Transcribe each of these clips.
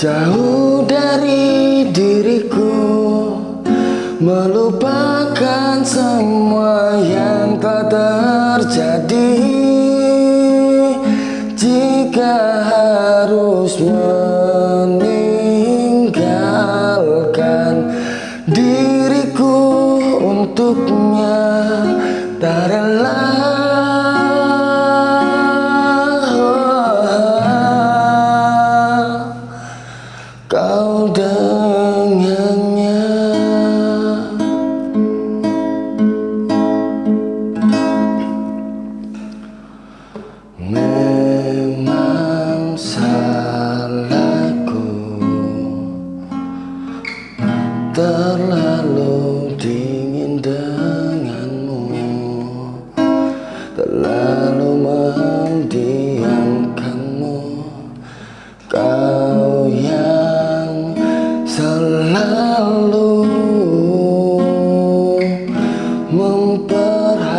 Jauh dari diriku Melupakan semua yang tak terjadi. Jika harus meninggalkan Diriku untuknya Tak rela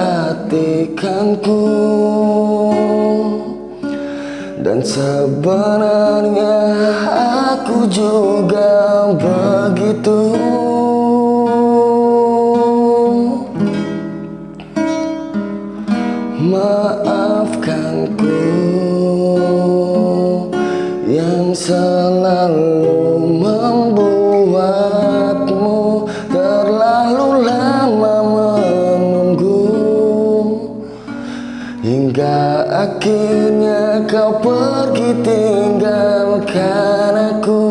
memperhatikanku Dan sebenarnya aku juga begitu. Maafkanku yang selalu akhirnya kau pergi tinggalkan aku.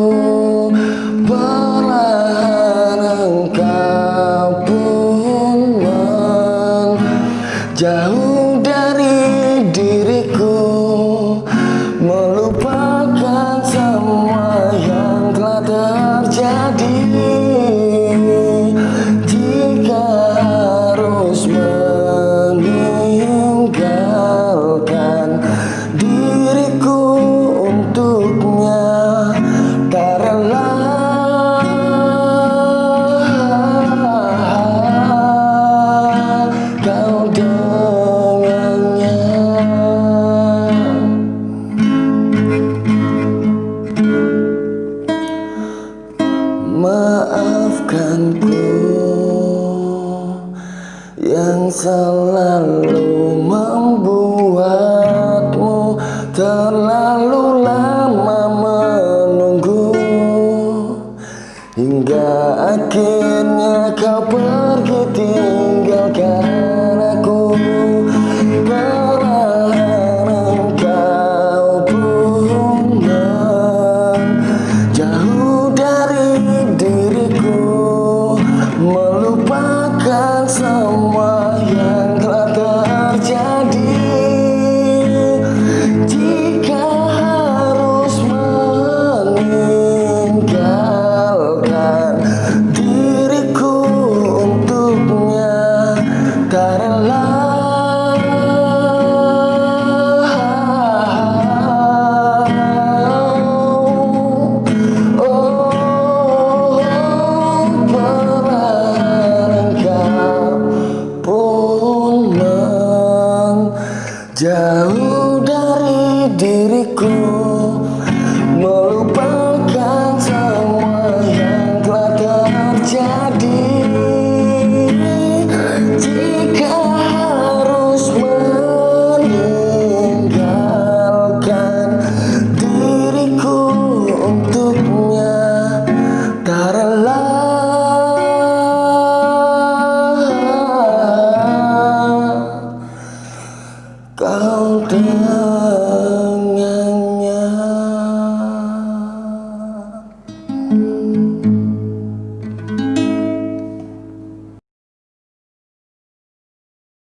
Perlahan engkau pun menjauh dari diriku. Melupakan semua yang telah terjadi. Jika harus Maafkanku yang selalu membuatmu terlalu lama menunggu. Hingga akhirnya kau pergi Melupakan jauh dari diriku meluk